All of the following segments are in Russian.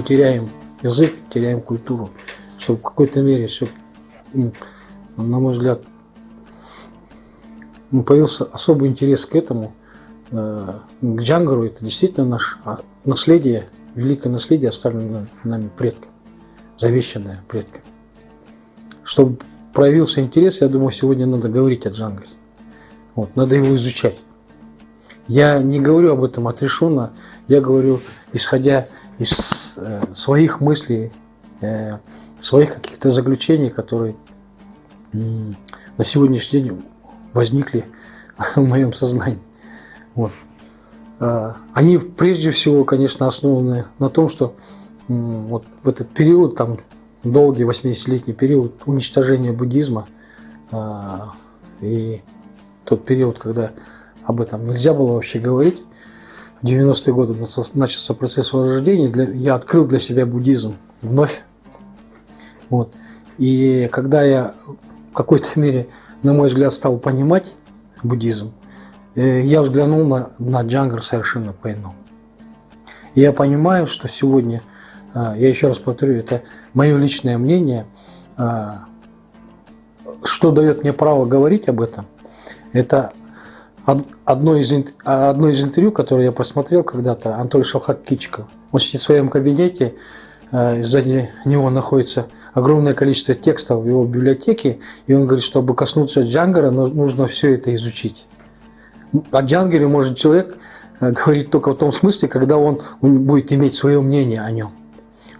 мы теряем язык, теряем культуру, что в какой-то мере все, на мой взгляд, появился особый интерес к этому, э, к Джангару. Это действительно наше а, наследие, великое наследие, оставленное нами предками, завещанное предками. Чтобы проявился интерес, я думаю, сегодня надо говорить о Джангаре. Вот, надо его изучать. Я не говорю об этом отрешенно, я говорю, исходя из э, своих мыслей, э, своих каких-то заключений, которые на сегодняшний день возникли в моем сознании. Вот. Э, они прежде всего, конечно, основаны на том, что вот в этот период, там долгий 80-летний период уничтожения буддизма и тот период, когда об этом нельзя было вообще говорить, в 90-е годы начался процесс возрождения, для, я открыл для себя буддизм вновь. Вот. И когда я в какой-то мере, на мой взгляд, стал понимать буддизм, э, я взглянул на, на джангар совершенно по-иному. Я понимаю, что сегодня, э, я еще раз повторю, это мое личное мнение, э, что дает мне право говорить об этом – это одно из, одно из интервью, которое я просмотрел когда-то, Анатолий Шалхат-Кичко. Он сидит в своем кабинете, э, сзади него находится огромное количество текстов в его библиотеке, и он говорит, чтобы коснуться Джангара, нужно все это изучить. О Джангаре может человек э, говорить только в том смысле, когда он будет иметь свое мнение о нем.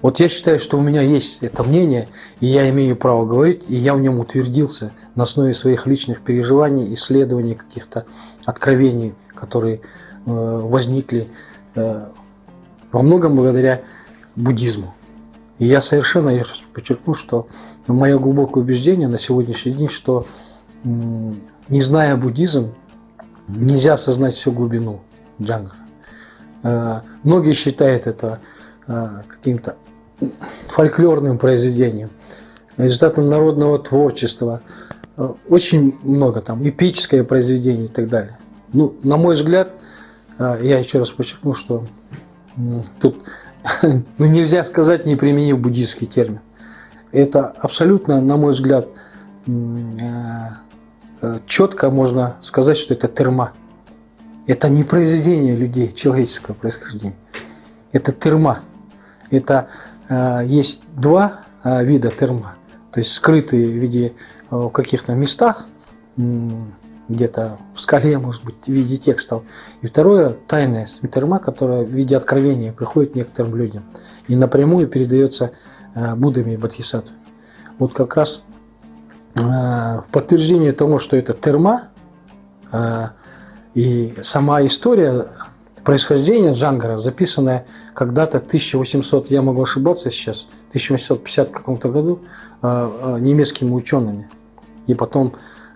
Вот я считаю, что у меня есть это мнение, и я имею право говорить, и я в нем утвердился на основе своих личных переживаний, исследований, каких-то откровений, которые э, возникли э, во многом благодаря буддизму. И я совершенно, я подчеркну, что мое глубокое убеждение на сегодняшний день, что не зная буддизм, нельзя осознать всю глубину джангара. Э, многие считают это каким-то фольклорным произведением, результатом народного творчества. Очень много там, эпическое произведение и так далее. Ну, на мой взгляд, а, я еще раз подчеркну, что тут ну, нельзя сказать, не применив буддийский термин. Это абсолютно, на мой взгляд, а, четко можно сказать, что это терма. Это не произведение людей человеческого происхождения. Это терма. Это Э, есть два э, вида терма, то есть скрытые в виде э, в каких-то местах, где-то в скале, может быть, в виде текстов. И второе – тайная терма, которая в виде откровения приходит некоторым людям и напрямую передается Буддами и Бодхисаттвами. Вот как раз в подтверждение того, что это терма, и сама история происхождение Джангара, записанное когда-то 1800, я могу ошибаться сейчас, 1850 каком-то году э, э, немецкими учеными. И потом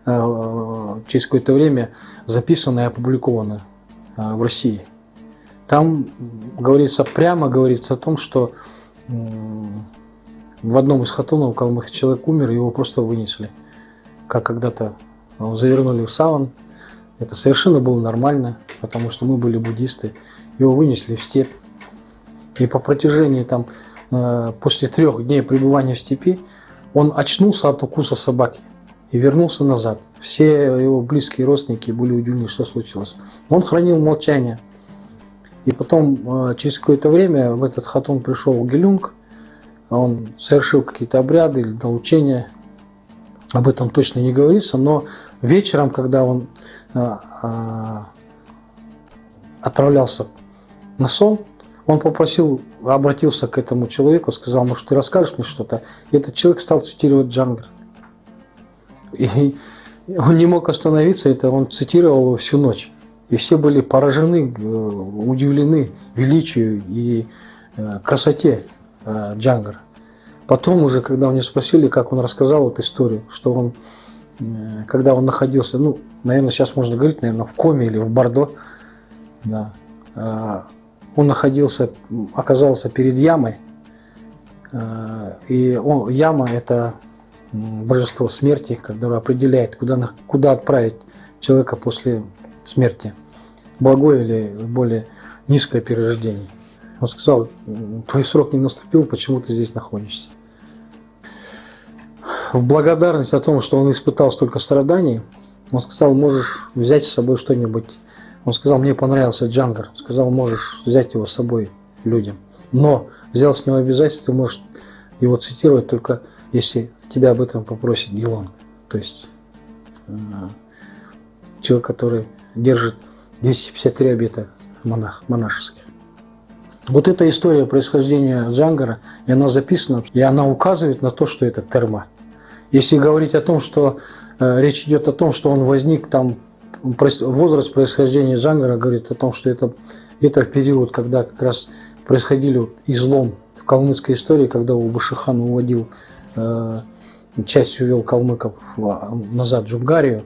э, через какое-то время записанное и опубликовано в России. Там говорится, прямо говорится о том, что в одном из хатунов у Калмыха человек умер, его просто вынесли. Как когда-то завернули в саван, это совершенно было нормально, потому что мы были буддисты. Его вынесли в степь. И по протяжении там, э, после трех дней пребывания в степи, он очнулся от укуса собаки и вернулся назад. Все его близкие родственники были удивлены, что случилось. Он хранил молчание. И потом, э, через какое-то время, в этот хатун пришел Гелюнг, он совершил какие-то обряды или доучения, об этом точно не говорится, но вечером, когда он а, отправлялся на сон, он попросил, обратился к этому человеку, сказал, может, ты расскажешь мне что-то? И этот человек стал цитировать Джангар. И он не мог остановиться, это он цитировал его всю ночь. И все были поражены, э, удивлены величию и э, красоте э, Джангара. Потом уже, когда него спросили, как он рассказал эту историю, что он, когда он находился, ну, наверное, сейчас можно говорить, наверное, в коме или в Бордо, да, а, он находился, оказался перед ямой, а, и он, яма – это божество смерти, которое определяет, куда, куда отправить человека после смерти, благое или более низкое перерождение. Он сказал, твой срок не наступил, почему ты здесь находишься? В благодарность о том, что он испытал столько страданий, он сказал, можешь взять с собой что-нибудь. Он сказал, мне понравился Джангар. Сказал, можешь взять его с собой людям. Но взял с него обязательство, можешь его цитировать только если тебя об этом попросит Гелон. То есть э, человек, который держит 253 обета монах, монашеских. Вот эта история происхождения Джангара, и она записана, и она указывает на то, что это терма. Если говорить о том, что э, речь идет о том, что он возник там, возраст происхождения Джангара говорит о том, что это, это период, когда как раз происходили излом в калмыцкой истории, когда Убашихан уводил, э, часть увел калмыков назад в Джунгарию,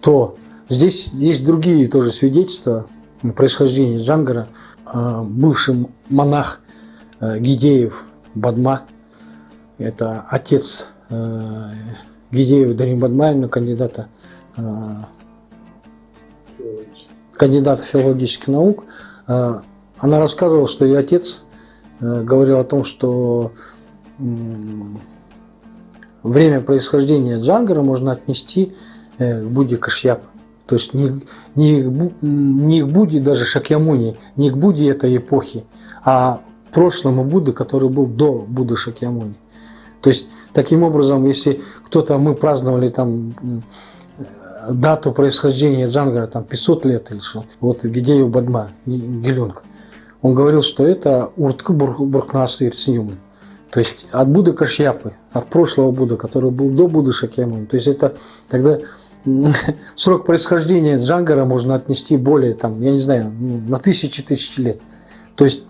то здесь есть другие тоже свидетельства происхождения Джангара – Э, бывший монах э, Гидеев Бадма, это отец э, Гидеева Дарим Бадмаевна, кандидата, кандидата филологических наук, она рассказывала, что ее отец говорил о том, что время происхождения Джангара можно отнести к Будде Кашьяпа. То есть не, не, не к Будде даже Шакьямуни, не к Будде этой эпохи, а прошлому Будды, который был до Будды Шакьямуни. То есть таким образом, если кто-то, мы праздновали там дату происхождения Джангара, там 500 лет или что, вот Гидею Бадма, Гелюнг, он говорил, что это Уртка Бурхнасыр Синюман. То есть от Будды Кашьяпы, от прошлого Будды, который был до Будды Шакьямуни. То есть это тогда срок происхождения Джангара можно отнести более, там, я не знаю, ну, на тысячи тысячи лет. То есть,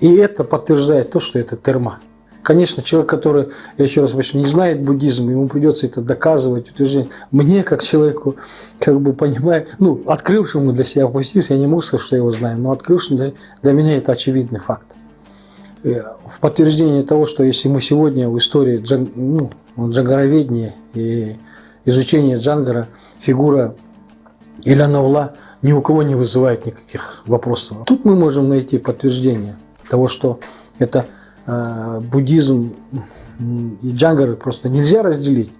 и это подтверждает то, что это терма. Конечно, человек, который, я еще раз говорю, не знает буддизм, ему придется это доказывать, утверждение. Мне, как человеку, как бы понимаю, ну, открывшему для себя позитив, я не могу сказать, что я его знаю, но открывшему для, для меня это очевидный факт. Э, в подтверждение того, что если мы сегодня в истории джан, ну, джангароведения и изучение Джангара фигура Ильяновла ни у кого не вызывает никаких вопросов. Тут мы можем найти подтверждение того, что это буддизм и Джангар просто нельзя разделить,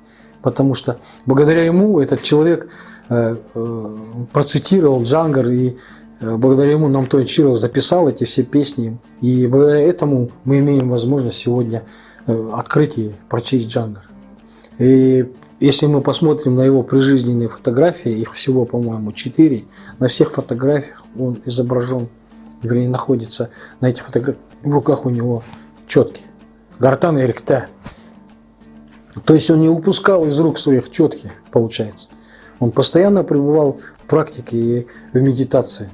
потому что благодаря ему этот человек э, э, процитировал Джангар и э, благодаря ему нам Чиров записал эти все песни, и благодаря этому мы имеем возможность сегодня э, открыть и прочесть Джангар. И если мы посмотрим на его прижизненные фотографии, их всего, по-моему, четыре, на всех фотографиях он изображен, вернее, находится на этих фотографиях, в руках у него четкие, гортан и ректа. То есть он не упускал из рук своих четкие, получается. Он постоянно пребывал в практике и в медитации.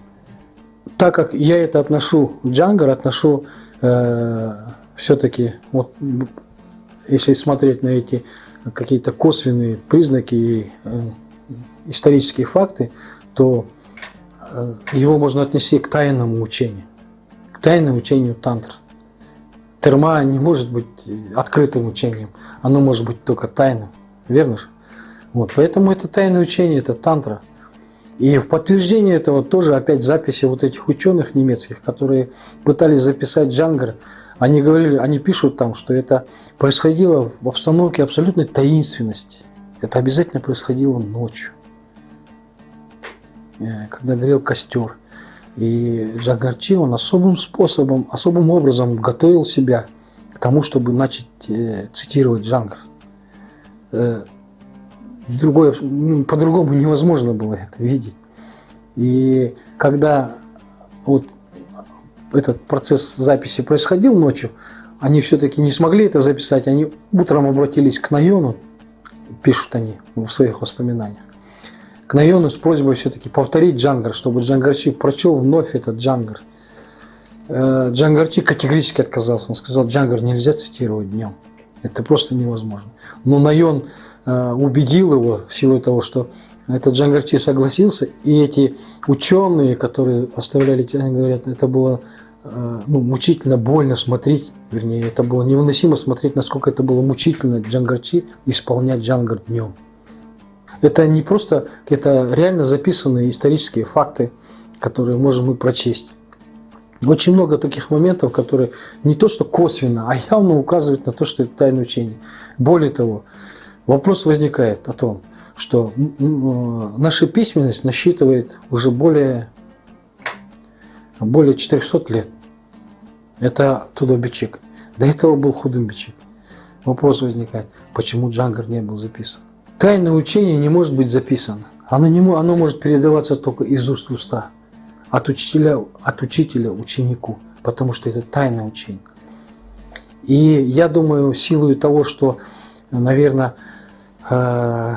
Так как я это отношу, Джангар отношу э, все-таки, вот, если смотреть на эти какие-то косвенные признаки и э, исторические факты, то э, его можно отнести к тайному учению, к тайному учению тантр. Терма не может быть открытым учением, оно может быть только тайным, верно же? Вот, поэтому это тайное учение, это тантра. И в подтверждение этого тоже опять записи вот этих ученых немецких, которые пытались записать Джангар они говорили, они пишут там, что это происходило в обстановке абсолютной таинственности. Это обязательно происходило ночью, э, когда горел костер. И Джагарчи, он особым способом, особым образом готовил себя к тому, чтобы начать э, цитировать Джангар. Э, ну, по-другому невозможно было это видеть. И когда вот этот процесс записи происходил ночью, они все-таки не смогли это записать, они утром обратились к Найону, пишут они в своих воспоминаниях, к Найону с просьбой все-таки повторить Джангар, чтобы Джангарчик прочел вновь этот Джангар. Э, Джангарчик категорически отказался, он сказал, Джангар нельзя цитировать днем, это просто невозможно. Но Найон э, убедил его в силу того, что этот Джангарчи согласился, и эти ученые, которые оставляли, они говорят, это было э, ну, мучительно больно смотреть, вернее, это было невыносимо смотреть, насколько это было мучительно Джангарчи исполнять Джангар днем. Это не просто, это реально записанные исторические факты, которые можем мы прочесть. Очень много таких моментов, которые не то что косвенно, а явно указывают на то, что это тайное учение. Более того, вопрос возникает о том, что наша письменность насчитывает уже более, более 400 лет. Это Тудобичик. До этого был Худымбичик. Вопрос возникает, почему Джангар не был записан? Тайное учение не может быть записано. Оно, не, оно может передаваться только из уст в уста от учителя, от учителя ученику, потому что это тайное учение. И я думаю, силой того, что, наверное, э,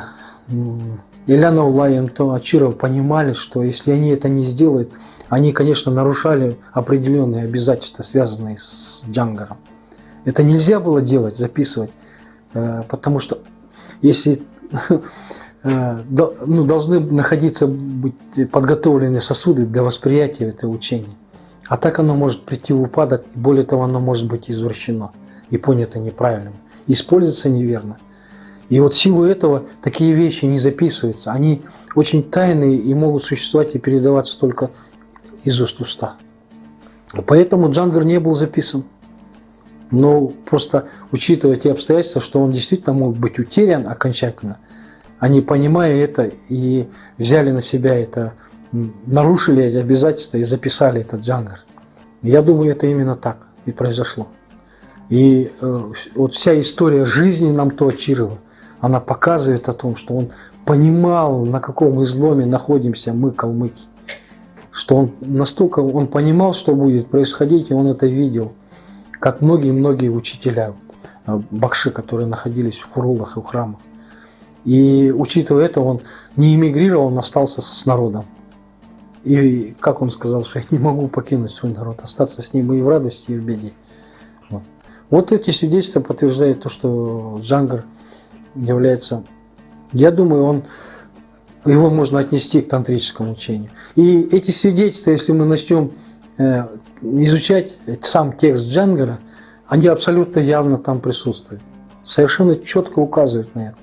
Улай и Ачиров понимали, что если они это не сделают, они, конечно, нарушали определенные обязательства, связанные с Джангаром. Это нельзя было делать, записывать, э, потому что если ну, должны находиться быть подготовленные сосуды для восприятия этого учения. А так оно может прийти в упадок, и более того, оно может быть извращено и понято неправильно, используется неверно. И вот в силу этого такие вещи не записываются. Они очень тайные и могут существовать и передаваться только из уст уста. Поэтому Джангар не был записан. Но просто учитывая те обстоятельства, что он действительно мог быть утерян окончательно – они, понимая это, и взяли на себя это, нарушили эти обязательства и записали этот джангар. Я думаю, это именно так и произошло. И э, вот вся история жизни нам то она показывает о том, что он понимал, на каком изломе находимся мы, калмыки. Что он настолько, он понимал, что будет происходить, и он это видел, как многие-многие учителя, э, бакши, которые находились в хурулах и в храмах. И учитывая это, он не эмигрировал, он остался с народом. И как он сказал, что я не могу покинуть свой народ, остаться с ним и в радости, и в беде. Вот, вот эти свидетельства подтверждают то, что Джангар является, я думаю, он его можно отнести к тантрическому учению. И эти свидетельства, если мы начнем э, изучать сам текст Джангара, они абсолютно явно там присутствуют. Совершенно четко указывают на это.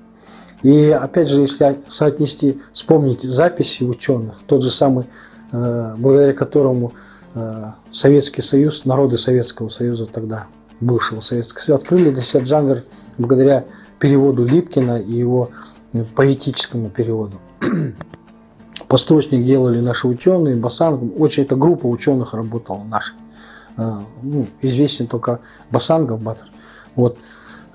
И опять же, если соотнести, вспомнить записи ученых, тот же самый, э, благодаря которому э, Советский Союз, народы Советского Союза тогда, бывшего Советского Союза, открыли для себя джангар благодаря переводу Липкина и его э, поэтическому переводу. Посточник делали наши ученые, Басанг, очень эта группа ученых работала наша. Ну, известен только Басангов Батыр. Вот.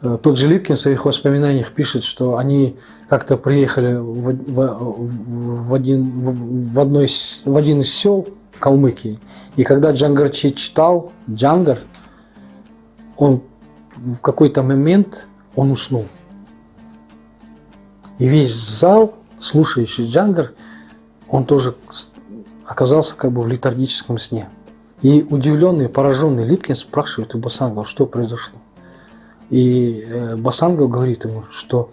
Э, тот же Липкин в своих воспоминаниях пишет, что они как-то приехали в, в, в, один, в, в, одной, в один из сел Калмыкии. И когда Джангарчи читал Джангар, он в какой-то момент он уснул. И весь зал, слушающий Джангар, он тоже оказался как бы в летаргическом сне. И удивленный, пораженный Липкин спрашивает у Басангова, что произошло. И э, Басангов говорит ему, что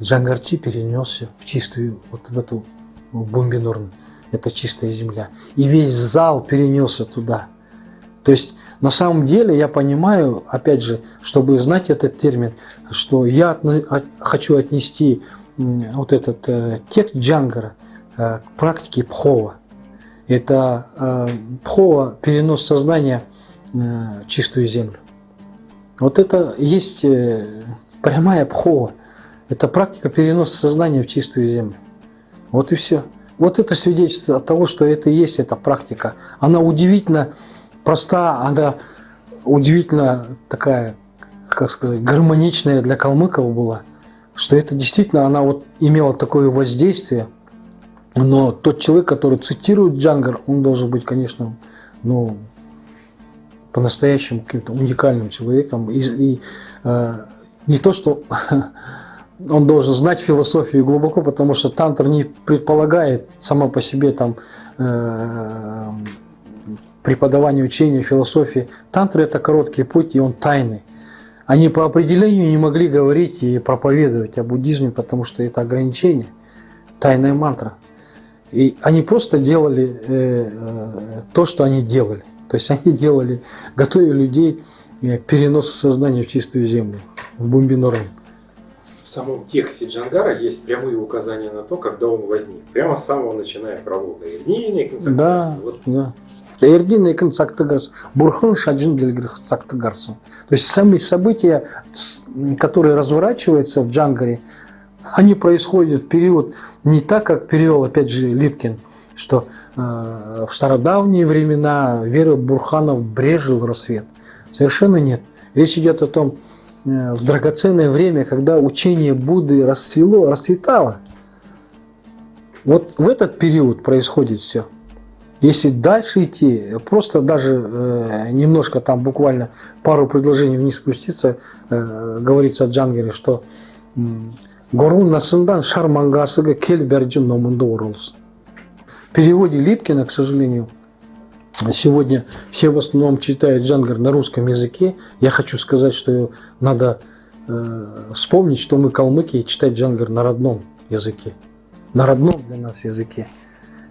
Джангарчи перенесся в чистую, вот в эту в Бомбинорн, это чистая земля. И весь зал перенесся туда. То есть на самом деле я понимаю, опять же, чтобы знать этот термин, что я хочу отнести вот этот э, текст Джангара к практике Пхова. Это э, Пхова перенос сознания э, в чистую землю. Вот это есть э, прямая пхова. Это практика переноса сознания в чистую землю. Вот и все. Вот это свидетельство того, что это и есть эта практика. Она удивительно проста, она удивительно такая, как сказать, гармоничная для калмыков была, что это действительно, она вот имела такое воздействие. Но тот человек, который цитирует Джангар, он должен быть, конечно, ну, по-настоящему каким-то уникальным человеком. И, и э, не то, что он должен знать философию глубоко, потому что тантр не предполагает сама по себе там э, преподавание учения, философии. Тантр – это короткий путь, и он тайный. Они по определению не могли говорить и проповедовать о буддизме, потому что это ограничение, тайная мантра. И они просто делали э, э, то, что они делали. То есть они делали, готовили людей к переносу сознания в чистую землю, в Бумбинорен. в самом тексте Джангара есть прямые указания на то, когда он возник. Прямо с самого начиная пролога. Эрдинный Да, вот. да. Эрдин Экин Цактыгарс, Бурхан Шаджин Цактыгарсом. То есть сами события, которые разворачиваются в Джангаре, они происходят в период не так, как перевел, опять же, Липкин, что э, в стародавние времена вера Бурханов брежил рассвет. Совершенно нет. Речь идет о том, э, в драгоценное время, когда учение Будды расцвело, расцветало. Вот в этот период происходит все. Если дальше идти, просто даже э, немножко там буквально пару предложений вниз спуститься, э, говорится о Джангере, что Горун насындан шар мангасыга кел берджин номунда орылсын. В переводе Липкина, к сожалению, сегодня все в основном читают Джангар на русском языке. Я хочу сказать, что надо э, вспомнить, что мы калмыки читать Джангар на родном языке. На родном для нас языке.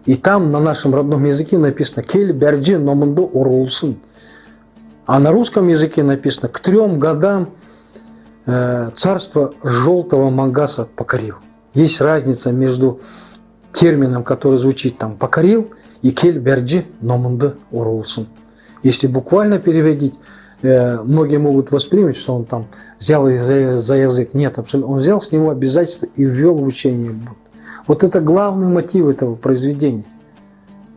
И там на нашем родном языке написано «Кель берджи номунду орулсын». А на русском языке написано «К трем годам царство желтого Мангаса покорил. Есть разница между термином, который звучит там «покорил» и «кель берджи номунды урулсын». Если буквально переводить, э, многие могут воспринять, что он там взял за, язык. Нет, абсолютно. Он взял с него обязательства и ввел в учение Вот это главный мотив этого произведения.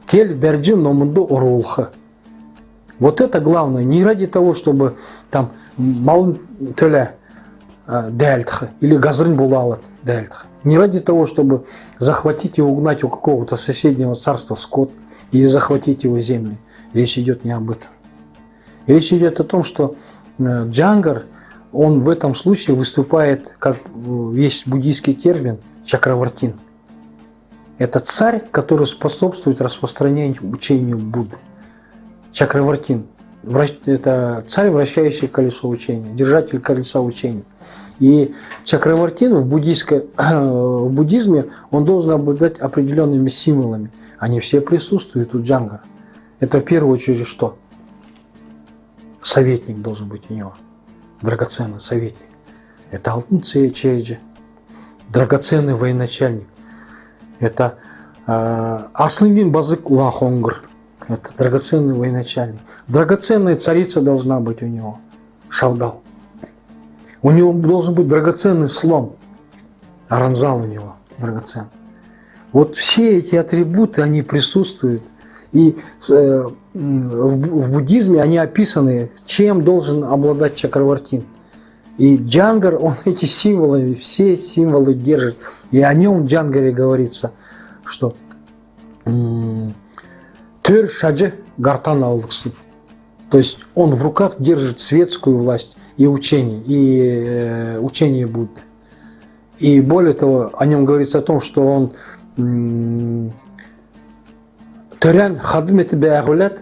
Кель берджи номунды урулха. Вот это главное. Не ради того, чтобы там мал төля дәлтхы или газрын булават дәлтхы. Не ради того, чтобы захватить и угнать у какого-то соседнего царства скот или захватить его земли. Речь идет не об этом. Речь идет о том, что э, Джангар, он в этом случае выступает, как есть буддийский термин, чакравартин. Это царь, который способствует распространению учению Будды. Чакравартин. Это царь, вращающий колесо учения, держатель колеса учения. И чакравартин в, буддийской, в буддизме, он должен обладать определенными символами. Они все присутствуют у джанга. Это в первую очередь что? Советник должен быть у него. Драгоценный советник. Это алтын Чейджи. Драгоценный военачальник. Это э, Аслынгин Базык Улахонгр. Это драгоценный военачальник. Драгоценная царица должна быть у него. Шавдал. У него должен быть драгоценный слон. Аранзал у него драгоценный. Вот все эти атрибуты, они присутствуют. И э, в, буддизме они описаны, чем должен обладать чакравартин. И Джангар, он эти символы, все символы держит. И о нем в Джангаре говорится, что Тыр шаджи гартан. То есть он в руках держит светскую власть и учение, и э, учение Будды. И более того, о нем говорится о том, что он Төрен хадмети бәғулет,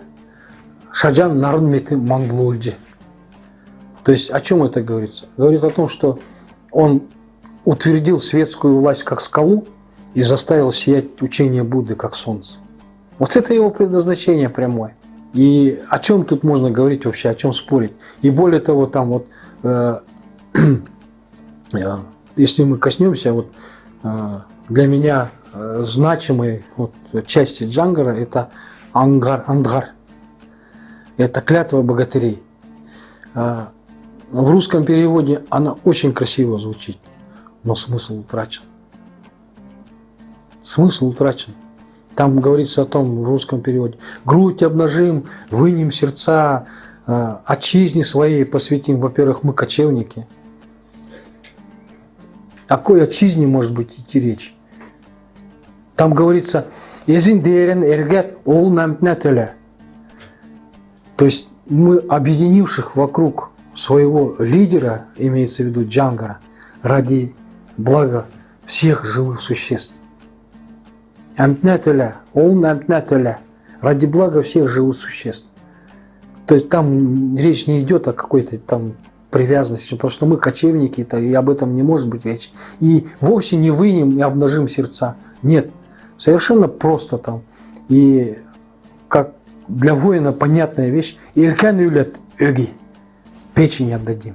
шаджан нарынмети манглульджи. То есть о чем это говорится? Говорит о том, что он утвердил светскую власть как скалу и заставил сиять учение Будды как солнце. Вот это его предназначение прямое. И о чем тут можно говорить вообще, о чем спорить? И более того, там вот, э, э, если мы коснемся, вот э, для меня э, значимой вот, части Джангара это ангар, ангар. Это клятва богатырей. Э, в русском переводе она очень красиво звучит, но смысл утрачен. Смысл утрачен. Там говорится о том в русском переводе. Грудь обнажим, вынем сердца, э, отчизне своей посвятим. Во-первых, мы кочевники. О какой отчизне может быть идти речь? Там говорится, Езин дерен эргет ол То есть мы, объединивших вокруг своего лидера, имеется в виду Джангара, ради блага всех живых существ. Амтнатуля, он амтнатуля, ради блага всех живых существ. То есть там речь не идет о какой-то там привязанности, потому что мы кочевники, -то, и об этом не может быть речи. И вовсе не вынем и обнажим сердца. Нет, совершенно просто там. И как для воина понятная вещь, Илькан юлят ögi, печень отдадим.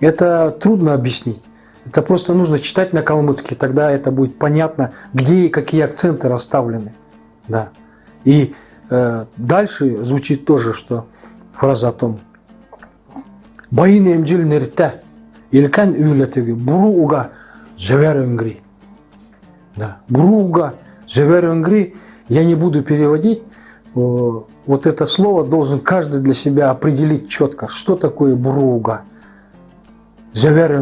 Это трудно объяснить. Это просто нужно читать на калмыцкий, тогда это будет понятно, где и какие акценты расставлены. Да. И э, дальше звучит тоже, что фраза о том, Байын эмжил нерте, илкан үйлетеги, буру уга зевер öngri. Да. Буру уга зевер öngri, я не буду переводить, вот это слово должен каждый для себя определить четко, что такое буруга. Зевер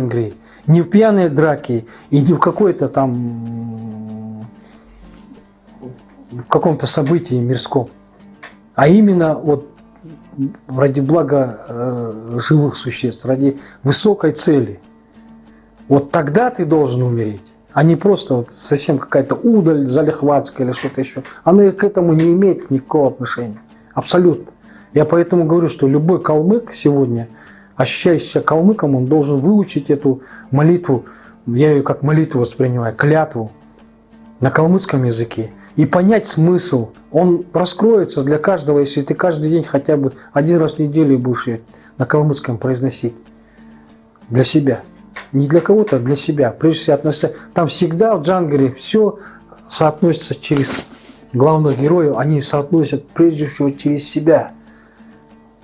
Не в пьяные драки и не в какой-то там в каком-то событии мирском, а именно вот ради блага э, живых существ, ради высокой цели. Вот тогда ты должен умереть, а не просто вот совсем какая-то удаль залихватская или что-то еще. Она к этому не имеет никакого отношения. Абсолютно. Я поэтому говорю, что любой калмык сегодня, ощущающийся калмыком, он должен выучить эту молитву, я ее как молитву воспринимаю, клятву на калмыцком языке и понять смысл. Он раскроется для каждого, если ты каждый день хотя бы один раз в неделю будешь ее на калмыцком произносить для себя. Не для кого-то, а для себя. Прежде всего, относиться. Там всегда в джангаре все соотносится через главных героев, они соотносят прежде всего через себя.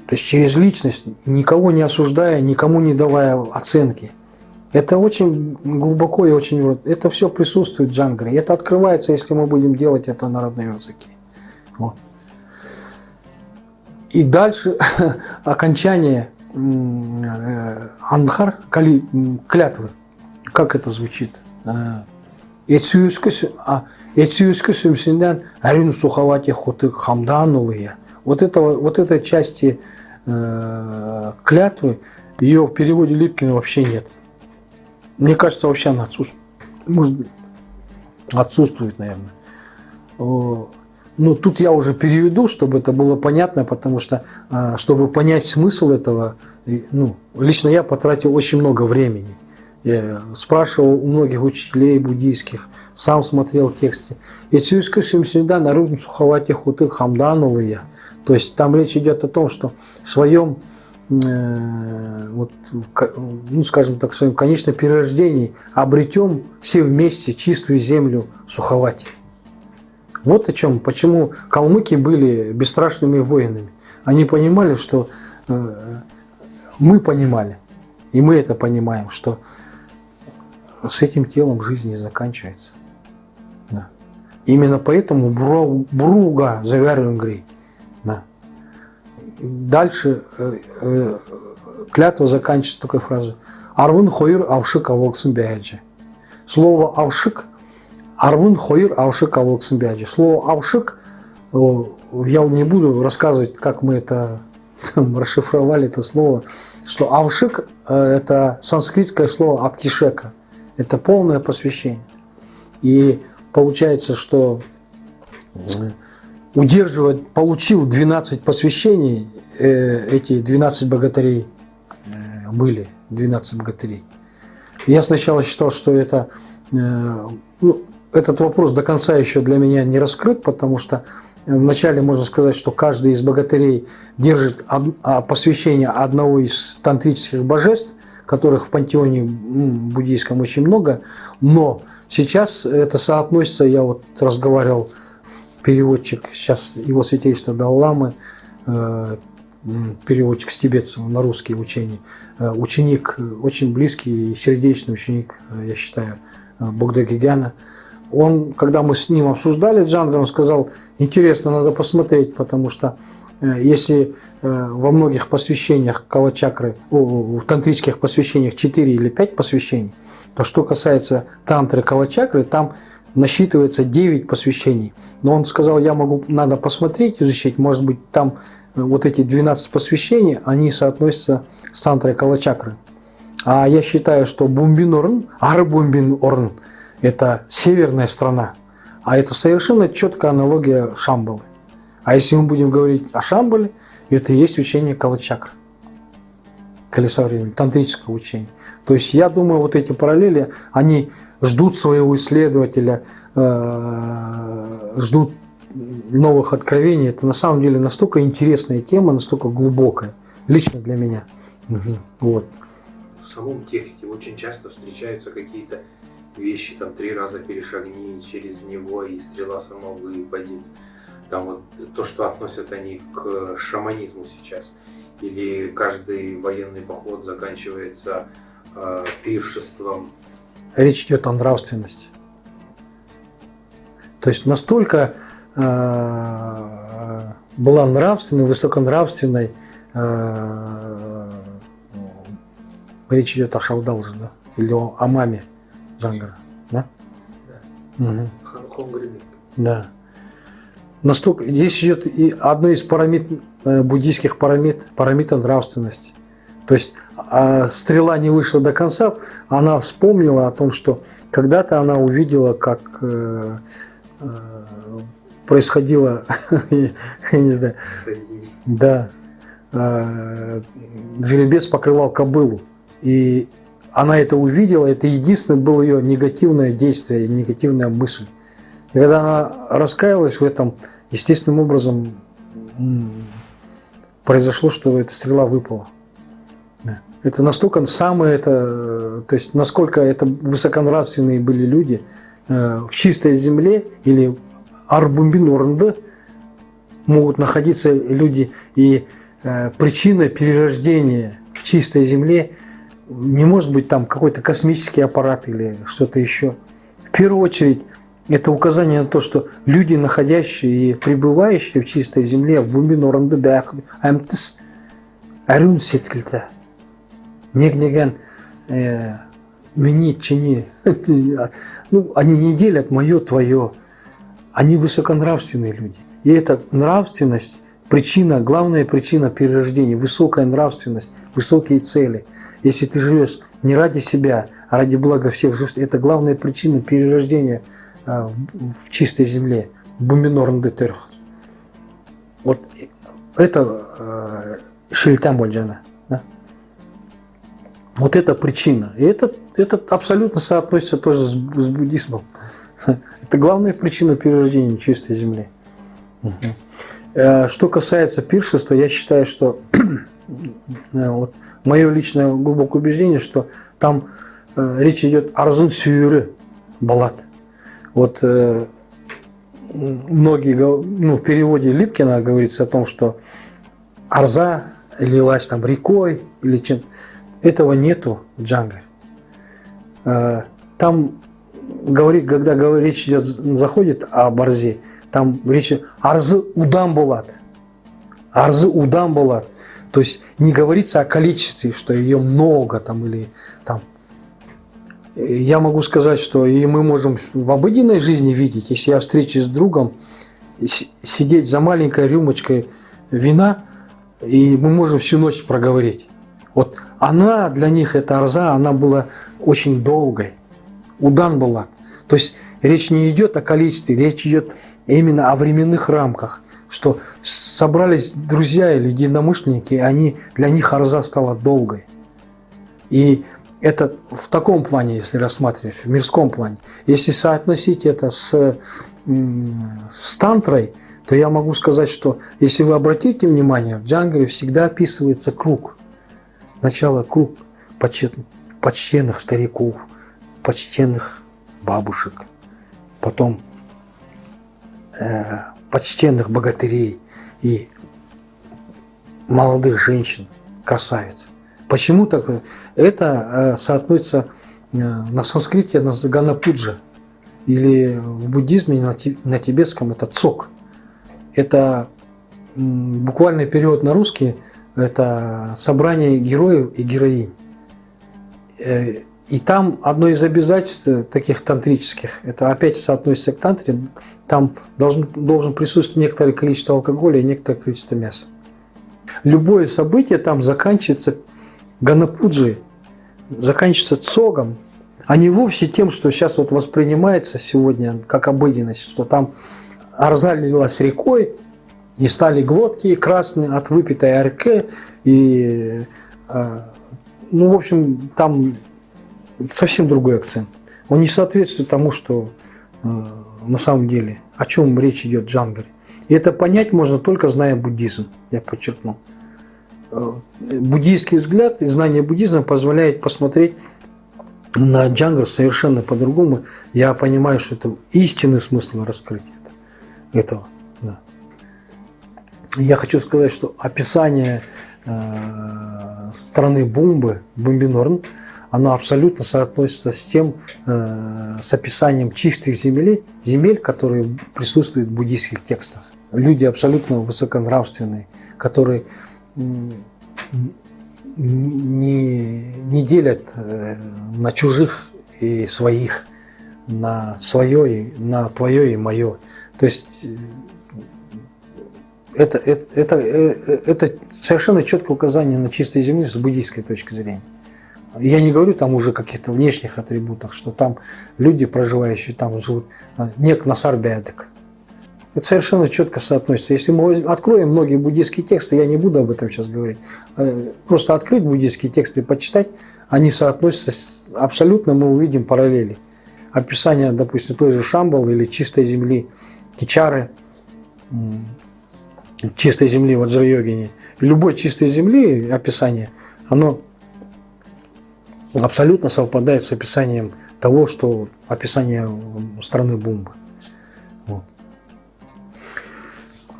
То есть через личность, никого не осуждая, никому не давая оценки. Это очень глубоко и очень... Это все присутствует в джангре. Это открывается, если мы будем делать это на родном языке. Вот. И дальше окончание э, анхар, кали, клятвы. Как это звучит? Э, Эцюскі сүмсінден әрін сухавати хоты хамданулые. Вот, этого, вот этой части э, клятвы, ее в переводе Липкина вообще нет. Мне кажется, вообще она отсутствует. Может отсутствует, наверное. Ну, тут я уже переведу, чтобы это было понятно, потому что, э, чтобы понять смысл этого, ну, лично я потратил очень много времени. Я спрашивал у многих учителей буддийских, сам смотрел тексты. И Цюйскашим всегда народным суховате хуты хамданулыя. То есть там речь идет о том, что в своем, э, вот, ну скажем так, в своем конечном перерождении обретем все вместе чистую землю суховати. Вот о чем, почему калмыки были бесстрашными воинами. Они понимали, что э, мы понимали, и мы это понимаем, что с этим телом жизнь не заканчивается. Да. Именно поэтому Бруга завяриваем Да. Дальше э, э, клятва заканчивается такой фразой. Арвун хойр авшик авоксын бяджи. Слово авшик Арвун хойр авшик авоксын бяджи. Слово авшик я не буду рассказывать, как мы это там, расшифровали это слово, что авшик э, это санскритское слово аптишека. Это полное посвящение. И получается, что удерживать, получил 12 посвящений, э, эти 12 богатырей э, были, 12 богатырей. Я сначала считал, что это, э, ну, этот вопрос до конца еще для меня не раскрыт, потому что вначале можно сказать, что каждый из богатырей держит а, посвящение одного из тантрических божеств, которых в пантеоне буддийском очень много, но сейчас это соотносится, я вот разговаривал, переводчик, сейчас его святейство Далламы, э, переводчик с тибетцев на русский учение, э, ученик, очень близкий и сердечный ученик, э, я считаю, Богдагигяна. Он, когда мы с ним обсуждали Джангар, он сказал, интересно, надо посмотреть, потому что если во многих посвящениях калачакры, в тантрических посвящениях 4 или 5 посвящений, то что касается тантры калачакры, там насчитывается 9 посвящений. Но он сказал, я могу, надо посмотреть, изучить, может быть, там э, вот эти 12 посвящений, они соотносятся с тантрой калачакры. А я считаю, что Бумбинорн, Арбумбинорн – это северная страна, а это совершенно четкая аналогия Шамбалы. А если мы будем говорить о Шамбале – это и есть учение Калачакра, колеса времени, тантрическое учение. То есть я думаю, вот эти параллели, они ждут своего исследователя, э, ждут новых откровений. Это на самом деле настолько интересная тема, настолько глубокая, лично для меня. Вот. в самом тексте очень часто встречаются какие-то вещи, там три раза перешагни через него, и стрела сама выпадет. Там вот то, что относят они к шаманизму сейчас. Или каждый военный поход заканчивается э, пиршеством. Речь идет о нравственности. То есть настолько э, была нравственной, высоконравственной, э, речь идет о Шаудалже, да? Или о, о маме Джангара, да? Да. Угу. Да. Настолько, здесь идет и одно из парамид, э, буддийских парамид, парамита нравственности. То есть а стрела не вышла до конца, она вспомнила о том, что когда-то она увидела, как э, э, происходило, я не знаю, да, э, жеребец покрывал кобылу. И она это увидела, это единственное было ее негативное действие, негативная мысль. И когда она раскаялась в этом, естественным образом произошло, что эта стрела выпала. Это настолько самое это, то есть насколько это высоконравственные были люди э, в чистой земле или арбумбин орынды могут находиться люди и э, причина перерождения в чистой земле не может быть там какой-то космический аппарат или что-то еще. В первую очередь это указание на то, что люди, находящие и пребывающие в чистой земле, в бумбин орынды аймтыс арюн сеткілді негнеген э, чини ну, они не делят мое, твое. Они высоконравственные люди. И эта нравственность, причина, главная причина перерождения, высокая нравственность, высокие цели. Если ты живешь не ради себя, а ради блага всех, это главная причина перерождения а, в чистой земле, буминорн детерх. Вот это э, шильтам больджана. Да? Вот это причина. И это, это абсолютно соотносится тоже с, с буддизмом. Это главная причина перерождения чистой земли. Угу. Что касается пиршества, я считаю, что вот, мое личное глубокое убеждение, что там э, речь идет о разын сүйірі балат. Вот э, многие, ну, в переводе Липкина говорится о том, что арза лилась там рекой или чем-то. Этого нету в Джангаре. Э, там говорит, когда речь идет, заходит о Барзе, там речь арзы удам булат. Арзы удам булат. То есть не говорится о количестве, что ее много там или там. Я могу сказать, что и мы можем в обыденной жизни видеть, если я встречусь с другом, сидеть за маленькой рюмочкой вина, и мы можем всю ночь проговорить. Вот она для них, эта арза, она была очень долгой. Удан была. То есть речь не идет о количестве, речь идет именно о временных рамках, что собрались друзья или единомышленники, они, для них арза стала долгой. И это в таком плане, если рассматривать, в мирском плане. Если соотносить это с, с тантрой, то я могу сказать, что если вы обратите внимание, в джангаре всегда описывается круг. Сначала круг почтенных стариков, почтенных бабушек, потом э, почтенных богатырей и молодых женщин, красавиц. Почему так? Это э, соотносится э, на санскрите на Ганапуджа или в буддизме на, на тибетском это цок. Это буквальный перевод на русский – это собрание героев и героинь. Э, и там одно из обязательств таких тантрических, это опять соотносится к тантре, там должен, должен присутствовать некоторое количество алкоголя и некоторое количество мяса. Любое событие там заканчивается ганапуджи, заканчивается цогом, а не вовсе тем, что сейчас вот воспринимается сегодня как обыденность, что там арза лилась рекой, и стали глотки красные от выпитой арке, и э, ну, в общем, там совсем другой акцент. Он не соответствует тому, что э, на самом деле, о чем речь идет в Джангаре. И это понять можно только зная буддизм, я подчеркнул. буддийский взгляд и знание буддизма позволяет посмотреть на Джангар совершенно по-другому. Я понимаю, что это истинный смысл раскрытия этого. Я хочу сказать, что описание э, страны Бумбы, Бумбинорн, оно абсолютно соотносится с тем, э, с описанием чистых земель, земель, которые присутствуют в буддийских текстах. Люди абсолютно высоконравственные, которые не, не делят э, на чужих и своих, на свое, и, на твое и мое. То есть это, это, это, э, это совершенно четкое указание на чистой земле с буддийской точки зрения. Я не говорю там уже каких-то внешних атрибутах, что там люди, проживающие там, живут, нек насарбядек. Это совершенно четко соотносится. Если мы откроем многие буддийские тексты, я не буду об этом сейчас говорить, э, просто открыть буддийские тексты и почитать, они соотносятся, абсолютно мы увидим параллели. Описание, допустим, той же Шамбал или чистой земли Кичары, чистой земли Ваджра-йогини. Любой чистой земли описание, оно абсолютно совпадает с описанием того, что описание страны Бумбы.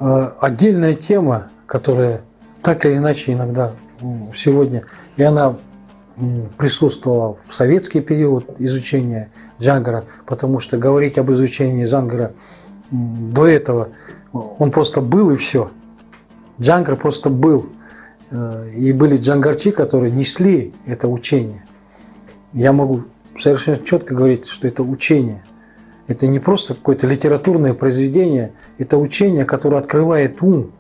А, отдельная тема, которая так или иначе иногда сегодня, и она присутствовала в советский период изучения Джангара, потому что говорить об изучении Джангара до этого, он просто был и все. Джангар просто был. Э, и были джангарчи, которые несли это учение. Я могу совершенно четко говорить, что это учение – это не просто какое-то литературное произведение, это учение, которое открывает ум,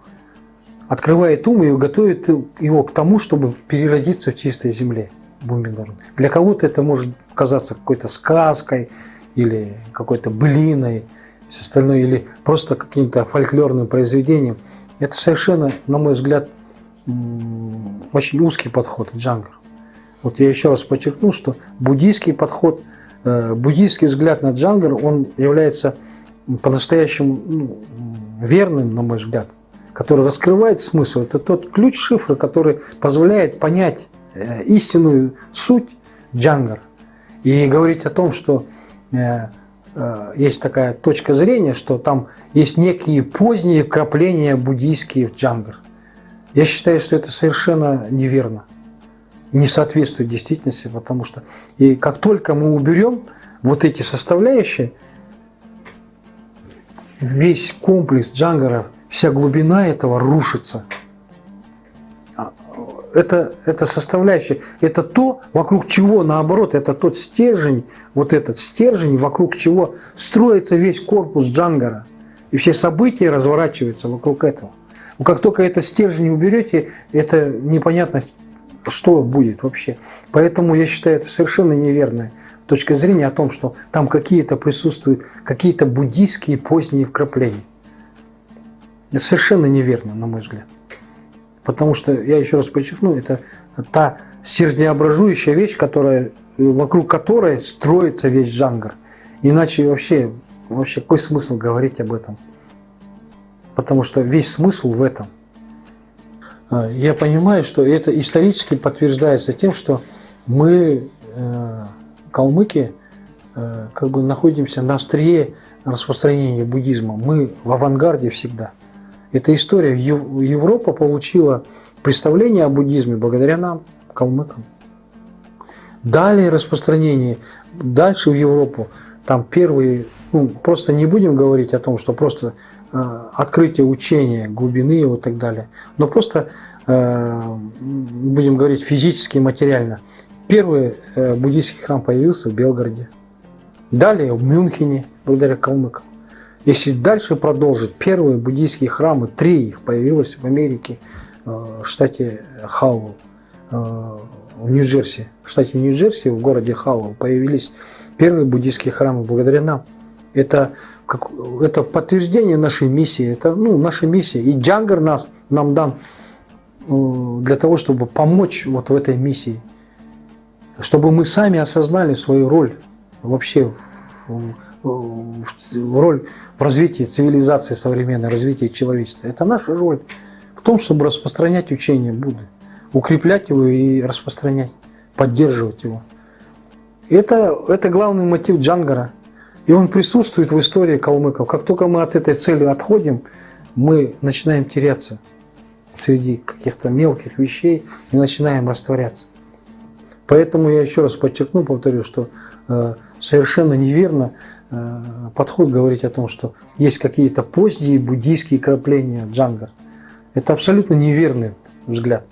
открывает ум и готовит его к тому, чтобы переродиться в чистой земле. Бумбинорн. Для кого-то это может казаться какой-то сказкой или какой-то былиной, все остальное, или просто каким-то фольклорным произведением. Это совершенно, на мой взгляд, очень узкий подход к джангру. Вот я еще раз подчеркну, что буддийский подход – Э, буддийский взгляд на джангар, он является по-настоящему ну, верным, на мой взгляд, который раскрывает смысл. Это тот ключ шифра, который позволяет понять э, истинную суть джангар. И говорить о том, что э, есть такая точка зрения, что там есть некие поздние вкрапления буддийские в джангар. Я считаю, что это совершенно неверно не соответствует действительности, потому что и как только мы уберем вот эти составляющие, весь комплекс джангара, вся глубина этого рушится. Это, это составляющая, это то, вокруг чего, наоборот, это тот стержень, вот этот стержень, вокруг чего строится весь корпус джангара. И все события разворачиваются вокруг этого. Как только этот стержень уберете, это непонятно, что будет вообще. Поэтому я считаю это совершенно неверная точка зрения о том, что там какие-то присутствуют, какие-то буддийские поздние вкрапления. Это совершенно неверно, на мой взгляд. Потому что, я еще раз подчеркну, это та стержнеобразующая вещь, которая, вокруг которой строится весь джангар. Иначе вообще, вообще какой смысл говорить об этом? Потому что весь смысл в этом. А, я понимаю, что это исторически подтверждается тем, что мы, э, калмыки, э, как бы находимся на острие распространения буддизма. Мы в авангарде всегда. Эта история. Европа получила представление о буддизме благодаря нам, калмыкам. Далее распространение, дальше в Европу, там первые, ну, просто не будем говорить о том, что просто Э, открытие учения, глубины его и так далее. Но просто, э, будем говорить, физически и материально. Первый э, буддийский храм появился в Белгороде. Далее в Мюнхене, благодаря калмыкам. Если дальше продолжить, первые буддийские храмы, три их появилось в Америке, в штате Хауэлл, в Нью-Джерси. В штате Нью-Джерси, в городе Хауэлл, появились первые буддийские храмы благодаря нам. Это как, это подтверждение нашей миссии, это ну, наша миссия. И Джангар нас, нам дан э, для того, чтобы помочь вот в этой миссии, чтобы мы сами осознали свою роль вообще, в роль в развитии цивилизации современной, развитии человечества. Это наша роль в том, чтобы распространять учение Будды. укреплять его и распространять, поддерживать его. Это, это главный мотив Джангара. И он присутствует в истории калмыков. Как только мы от этой цели отходим, мы начинаем теряться среди каких-то мелких вещей и начинаем растворяться. Поэтому я еще раз подчеркну, повторю, что э, совершенно неверно э, подход говорить о том, что есть какие-то поздние буддийские крапления джангар. Это абсолютно неверный взгляд.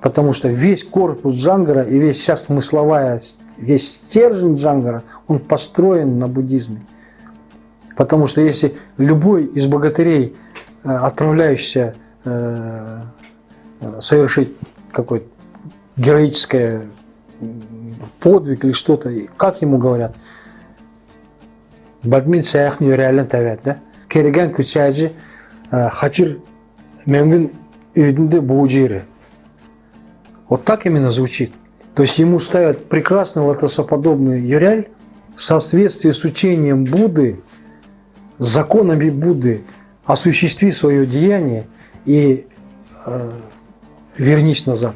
Потому что весь корпус джангара и весь вся смысловая, весь стержень джангара, он построен на буддизме. Потому что если любой из богатырей, э, отправляющийся э, совершить какой-то героическое подвиг или что-то, как ему говорят? Саяхни реально тавят, да? Кереген кучаджи хачир мемгин үйдінде буджиры. Вот так именно звучит. То есть ему ставят прекрасный лотосоподобный юряль в соответствии с учением Будды, законами Будды, осуществи свое деяние и э, вернись назад.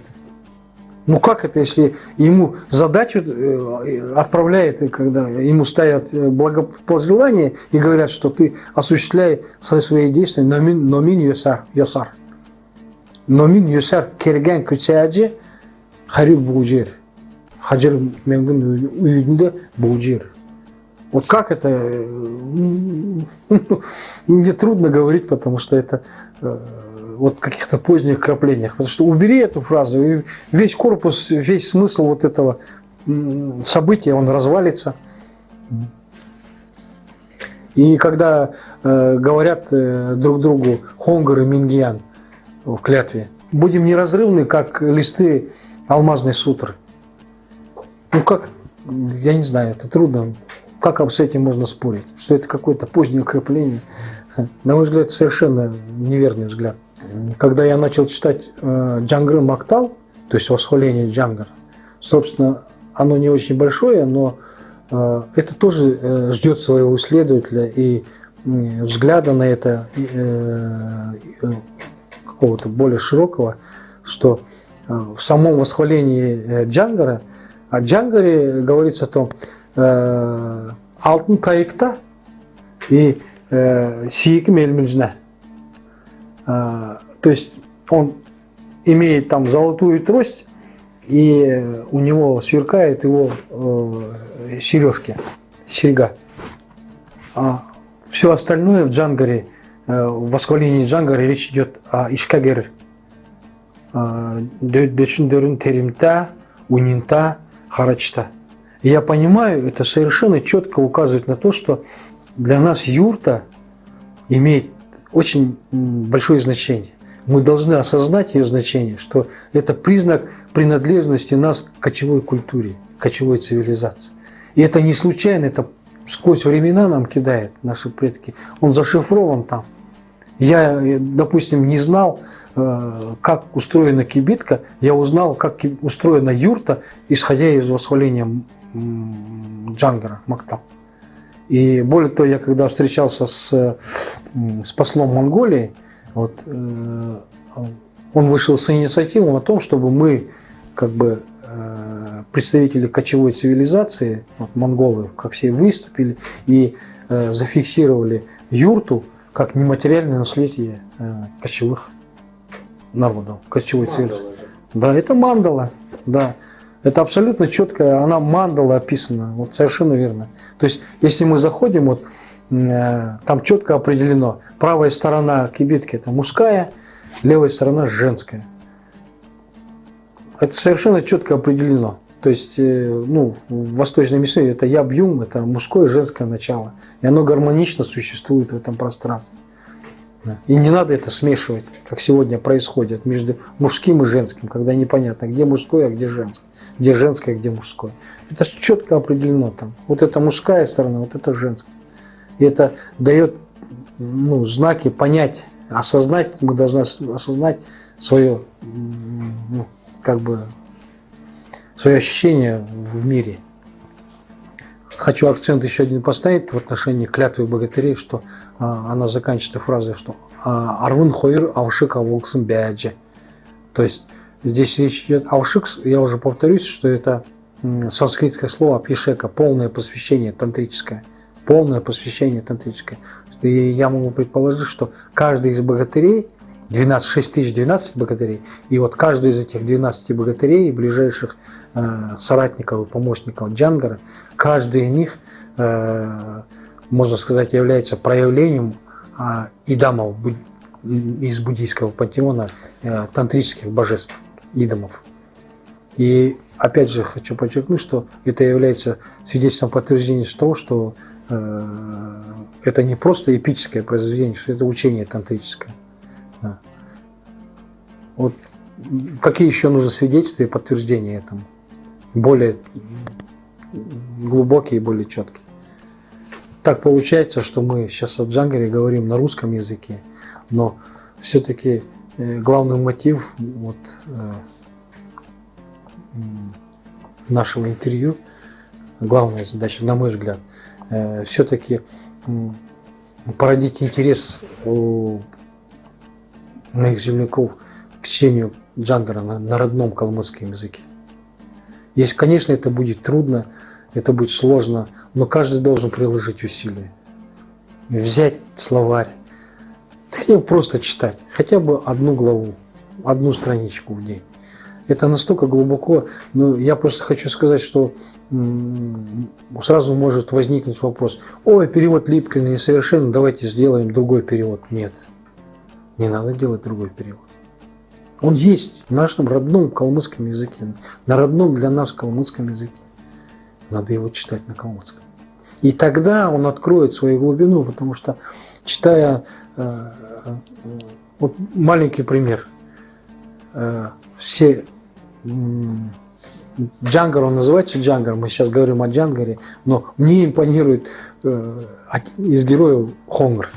Ну как это, если ему задачу э, отправляет, когда ему ставят э, благопожелание и говорят, что ты осуществляй свои действия, но мин йосар, йосар. Но мин йосар керген күчәҗи хариб буджир. Хаджир менгин уюдында буджир. Вот как это, э, мне трудно говорить, потому что это вот каких-то поздних краплениях. Потому что убери эту фразу, и весь корпус, весь смысл вот этого события, он развалится. И когда э, говорят э, друг другу Хонгар и Мингиян в клятве, будем неразрывны, как листы алмазной сутры. Ну как, я не знаю, это трудно. Как с этим можно спорить? Что это какое-то позднее укрепление? На мой взгляд, совершенно неверный взгляд. Когда я начал читать э, Джангры Мактал, то есть восхваление Джангар, собственно, оно не очень большое, но э, это тоже э, ждет своего исследователя и взгляда на это какого-то более широкого, что в самом восхвалении Джангара, о Джангаре говорится о том, алтын тайыкта и сиек мельминжна. А, то есть он имеет там золотую трость, и у него сверкает его э, сережки, серьга. А все остальное в Джангаре, э, в восхвалении Джангаре речь идет о Ишкагер, э, Дөчүндөрүн теримта, унинта, харачта. Я понимаю, это совершенно четко указывает на то, что для нас юрта имеет очень большое значение. Мы должны осознать ее значение, что это признак принадлежности нас к кочевой культуре, кочевой цивилизации. И это не случайно, это сквозь времена нам кидает наши предки. Он зашифрован там. Я, допустим, не знал, э, как устроена кибитка, я узнал, как устроена юрта, исходя из восхваления Джангара Мактал. И более того, я когда встречался с, с послом Монголии, вот, э, он вышел с инициативой о том, чтобы мы, как бы, э, представители кочевой цивилизации, вот, монголы, как все выступили и э, зафиксировали юрту как нематериальное наследие кочевых народов, кочевой цивилизации. Да, это мандала, да. Это абсолютно четко, она мандала описана, вот совершенно верно. То есть, если мы заходим, вот э, там четко определено, правая сторона кибитки это мужская, левая сторона женская. Это совершенно четко определено. То есть, э, ну, в восточной миссии это яб-юм, это мужское и женское начало. И оно гармонично существует в этом пространстве. И не надо это смешивать, как сегодня происходит, между мужским и женским, когда непонятно, где мужское, а где женское где женское, где мужское. Это четко определено там. Вот это мужская сторона, вот это женская. И это дает ну, знаки понять, осознать, мы должны осознать свое, ну, как бы, свое ощущение в мире. Хочу акцент еще один поставить в отношении клятвы богатырей, что а, она заканчивается фразой, что «Арвун хойр авшика волксым бяджи». То есть здесь речь идет Алшикс, я уже повторюсь, что это санскритское слово пишека, полное посвящение тантрическое. Полное посвящение тантрическое. И я могу предположить, что каждый из богатырей, 12, 6 тысяч 12 богатырей, и вот каждый из этих 12 богатырей, ближайших э, соратников и помощников Джангара, каждый из них, э, можно сказать, является проявлением э, идамов из буддийского пантеона э, тантрических божеств, идамов. И опять же хочу подчеркнуть, что это является свидетельством подтверждения того, что э, это не просто эпическое произведение, что это учение тантрическое. Да. Вот какие еще нужны свидетельства и подтверждения этому? Более глубокие и более четкие. Так получается, что мы сейчас о Джангаре говорим на русском языке, но все-таки главный мотив вот, э, нашего интервью, главная задача, на мой взгляд, э, все-таки породить интерес у моих земляков к чтению Джангара на, на родном калмыцком языке. Если, конечно, это будет трудно, это будет сложно, но каждый должен приложить усилия. Взять словарь, хотя бы просто читать, хотя бы одну главу, одну страничку в день. Это настолько глубоко, но я просто хочу сказать, что сразу может возникнуть вопрос, ой, перевод Липкина несовершенен, давайте сделаем другой перевод. Нет, не надо делать другой перевод. Он есть в нашем родном калмыцком языке, на родном для нас калмыцком языке. Надо его читать на калмыцком. И тогда он откроет свою глубину, потому что читая, э, вот маленький пример, э, все Джангар, он называется Джангар, мы сейчас говорим о Джангаре, но мне импонирует э, из героев Хонгр.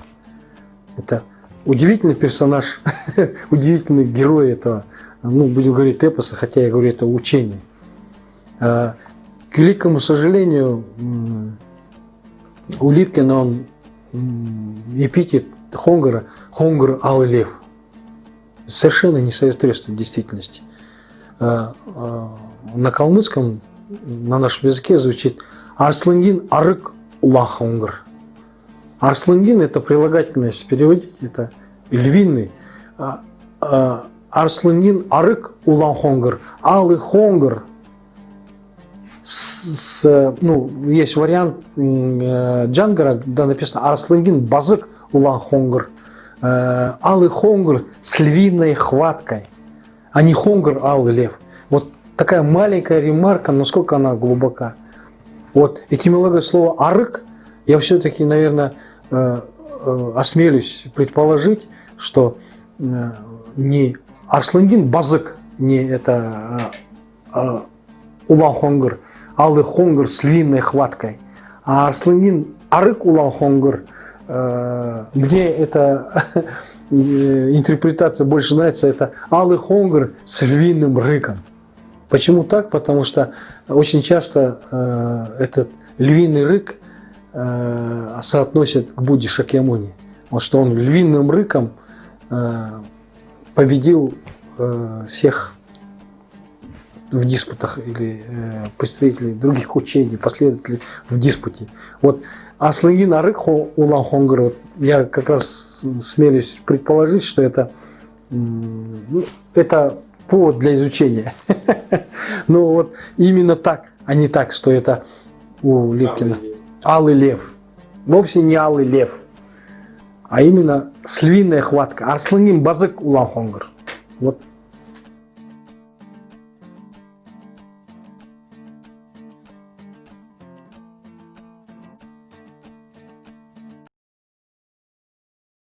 Это удивительный персонаж, удивительный герой этого, ну, будем говорить эпоса, хотя я говорю, это учение. К великому сожалению, у Липкина он эпитет Хонгара, Хонгр Алый Лев. Совершенно не соответствует действительности. Э, э, на калмыцком, на нашем языке звучит Арслангин арык улахонгр. Арслангин это прилагательность, переводить это львиный. А, а, Арслангин арык улахонгр. Алы хонгр. С, ну, есть вариант э, Джангара, да, написано Арслангин базык улахонгр. Э, Алы хонгр с львиной хваткой, а не хонгр алый лев. Вот такая маленькая ремарка, но сколько она глубока. Вот этимология слова «арык» я все-таки, наверное, э, э, осмелюсь предположить, что э, не Арслангин Базык, не это Улан Хонгр, Алый Хонгр с львиной хваткой, а Арслангин Арык Улан Хонгр, мне эта интерпретация больше нравится, это Алый Хонгр с львиным рыком. Почему так? Потому что очень часто э, этот львиный рык э, соотносят к Будде Шакьямуни. Вот что он львиным рыком э, победил э, всех в диспутах или э, представителей других учений, последователей в диспуте. Вот Аслыгин Арык Улан Хонгар, вот я как раз смелюсь предположить, что это, ну, это повод для изучения. Но вот именно так, а не так, что это у Липкина. Алый лев. Вовсе не алый лев, а именно слиная хватка. Арсланин базык улан хонгар. Вот